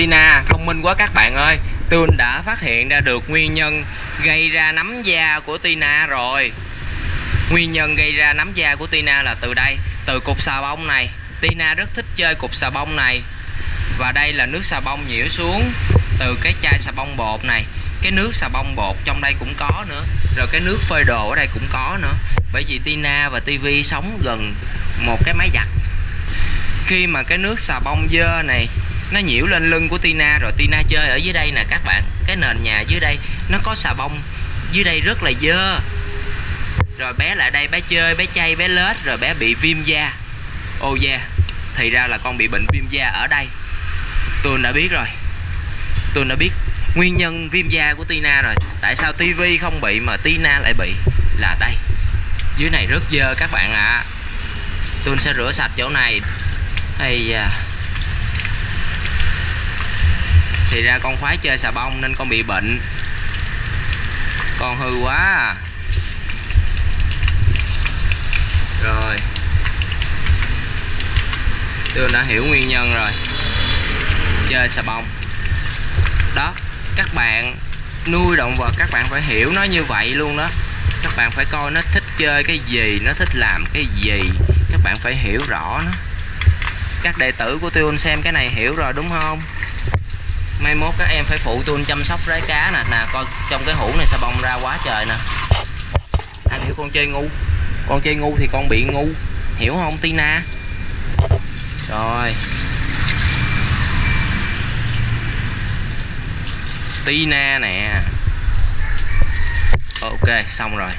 Tina thông minh quá các bạn ơi. Tôi đã phát hiện ra được nguyên nhân gây ra nấm da của Tina rồi. Nguyên nhân gây ra nấm da của Tina là từ đây, Từ cục xà bông này. Tina rất thích chơi cục xà bông này. Và đây là nước xà bông nhiễu xuống Từ cái chai xà bông bột này. Cái nước xà bông bột trong đây cũng có nữa. Rồi cái nước phơi đồ ở đây cũng có nữa. Bởi vì Tina và TV sống gần một cái máy giặt. Khi mà cái nước xà bông dơ này nó nhiễu lên lưng của Tina rồi. Tina chơi ở dưới đây nè, các bạn. Cái nền nhà dưới đây, nó có xà bông. Dưới đây rất là dơ. Rồi bé lại đây, bé chơi, bé chay, bé lết, rồi bé bị viêm da. Ô oh yeah thì ra là con bị bệnh viêm da ở đây. Tôi đã biết rồi. Tôi đã biết nguyên nhân viêm da của Tina rồi. Tại sao TV không bị mà Tina lại bị? Là đây. Dưới này rất dơ các bạn ạ. À. tôi sẽ rửa sạch chỗ này. Hay da thì ra con khoái chơi xà bông nên con bị bệnh. Con hư quá à. rồi. Tôi đã hiểu nguyên nhân rồi. Chơi xà bông. Đó, các bạn nuôi động vật, các bạn phải hiểu nó như vậy luôn đó. Các bạn phải coi nó thích chơi cái gì, nó thích làm cái gì. Các bạn phải hiểu rõ nó. Các đệ tử của tôi xem cái này hiểu rồi đúng không? Mai mốt các em phải phụ tôi chăm sóc rái cá nè. Nè, coi trong cái hũ này sao bông ra quá trời nè. Anh hiểu con chơi ngu. Con chơi ngu thì con bị ngu. Hiểu không, Tina? Rồi. Tina nè. Ok, xong rồi.